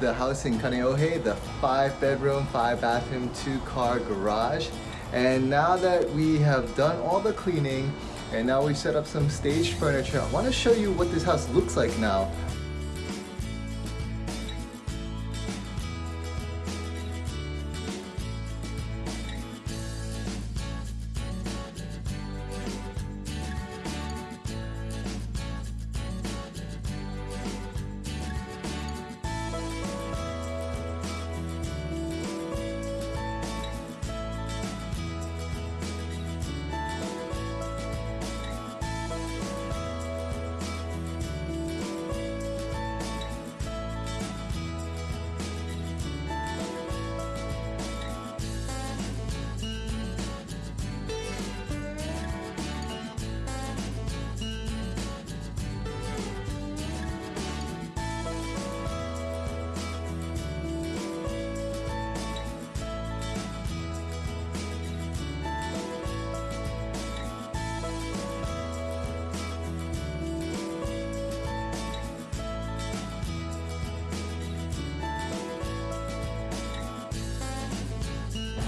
the house in Kaneohe, the five bedroom, five bathroom, two car garage. And now that we have done all the cleaning and now we set up some staged furniture, I want to show you what this house looks like now.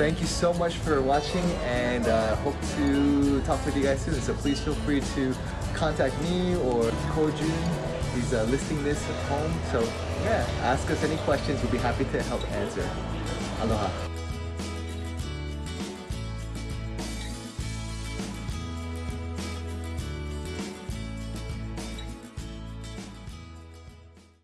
Thank you so much for watching and uh, hope to talk with you guys soon. So please feel free to contact me or Kojun. He's uh, listing this at home. So yeah, ask us any questions. We'll be happy to help answer. Aloha.